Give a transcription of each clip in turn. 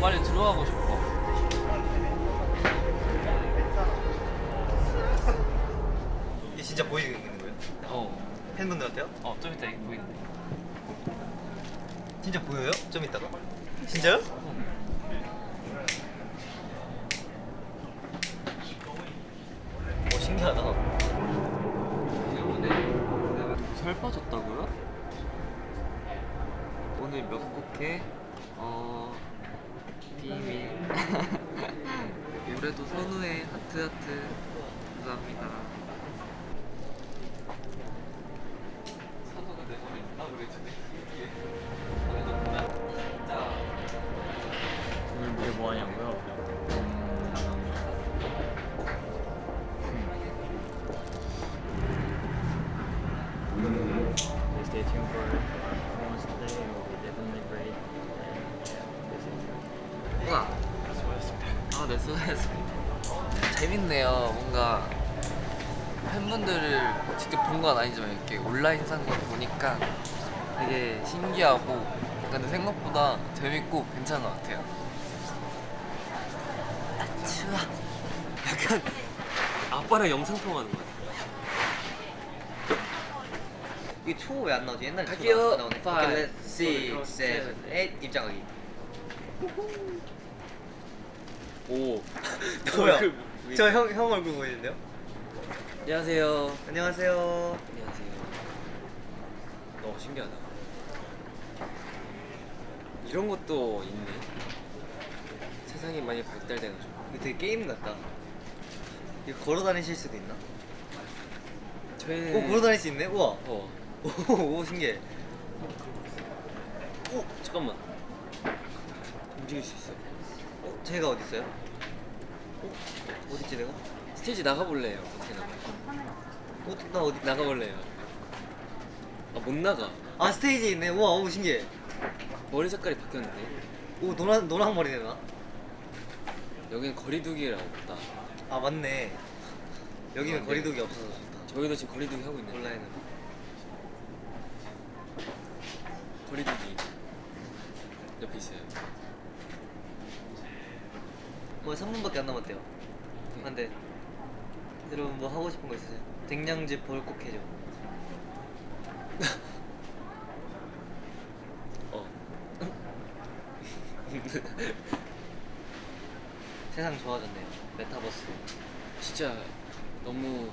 빨리 들어가고 싶어. 이게 진짜 보이는 거예요? 어, 팬분들한테요? 어, 좀 이따 보이는데. 진짜 보여요? 좀 이따가? 진짜요? 오 신기하다 살 빠졌다고요? 오늘 몇 곡해? 어... 비밀 올해도 선우의 하트 하트 감사합니다 선우가 내 몸에 있다 그래주네 오늘 무대 뭐 하냐고요? Please stay tuned for performance today. It will be definitely great. 우와 아, 네, 수고하셨습니다. 재밌네요. 뭔가 팬분들을 직접 본 건 아니지만 이렇게 온라인 상으로 보니까 되게 신기하고 근데 생각보다 재밌고 괜찮은 것 같아요. 아, 추워. 약간 아빠랑 영상 통화하는 거 같아. 이게 초왜안 나오지? 옛날에 초 갈게요. 나- 나오네 Five, 오케이, let's six, seven, eight 입장하기 오. 뭐야? 그- 저형 형 얼굴 보이는데요? 안녕하세요. 안녕하세요 안녕하세요. 어 신기하다. 이런 것도 있네. 세상이 많이 발달돼가지고. 이거 되게 게임 같다 이거 걸어 다니실 수도 있나? 저희는 오 걸어 다닐 수 있네? 우와 어. 오, 오 신기해 오 잠깐만. 움직일 수 있어. 어? 제가 어디 있어요? 어? 어디 있지 내가? 스테이지 나가볼래요. 어떻게 나가? 어? 나 어디? 나가볼래요. 아 못 나가. 아 스테이지 있네 우와 오 신기해 머리 색깔이 바뀌었는데. 오 노란 노랑 머리네 나? 여기는 거리두기라고 없다. 아 맞네 여기는 아, 네. 거리두기 없어서 좋다 저희도 지금 거리두기 하고 있는데. 온라인은 거리두기 옆에 있어요. 뭐 3분밖에 안 남았대요 네. 안돼 여러분 뭐 하고 싶은 거 있으세요? 댕냥집 벌꼭 해줘 어. 세상 좋아졌네요 메타버스 진짜 너무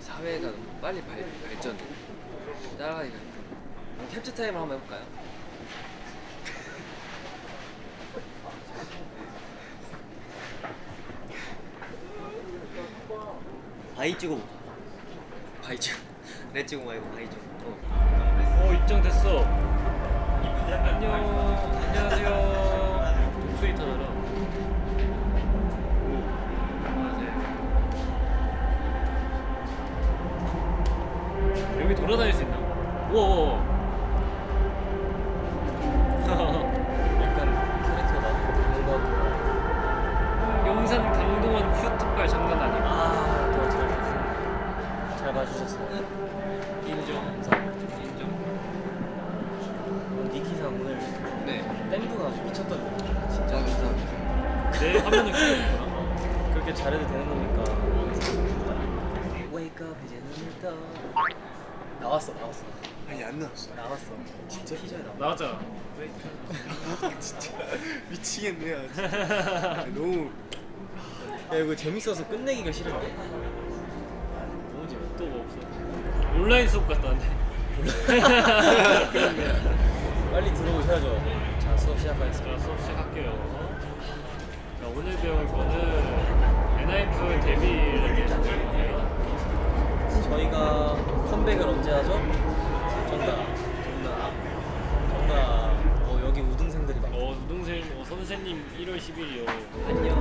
사회가 너무 빨리 발, 발전해. 따라가기가 힘들어. 캡처 타임을 한번 해볼까요? 바이 찍어. 레 찍어 말고 바이 찍어 어 입장됐어. 안녕. 안녕하세요. 안녕하세요. 여기 돌아다닐 수 있나? 우와. 약간 캐릭터가 뭔가 용산 강동원 큐트발 장난 아니야. 봐주셨어요. 잘 봐주셨어요. 인정. 인정. 니키상 오늘 네. 땡구가 미쳤던데. 진짜 감사합니다. 내 화면을 키우는구나. 그렇게 잘해도 되는 겁니까? Wake up 이제 눈을 떠. 나왔어 나왔어. 아니 안 나왔어 나왔어. 진짜 티저에 나왔어. 나왔잖아. 진짜 미치겠네 아, 너무 야 이거 재밌어서 끝내기가 싫은데. 재밌. 또뭐 없어. 온라인 수업 갔다 왔네. 빨리 들어오셔야죠. 자 수업 시작하겠습니다. 자 수업 시작할게요. 자 오늘 배울 거는 엔하이픈 데뷔를 대해서 배울 거예요. 저희가 컴백을 언제 하죠? 정답. 정답. 정답. 어 여기 우등생들이 많. 어 우동생 어, 선생님 1월 10일이요. 안녕.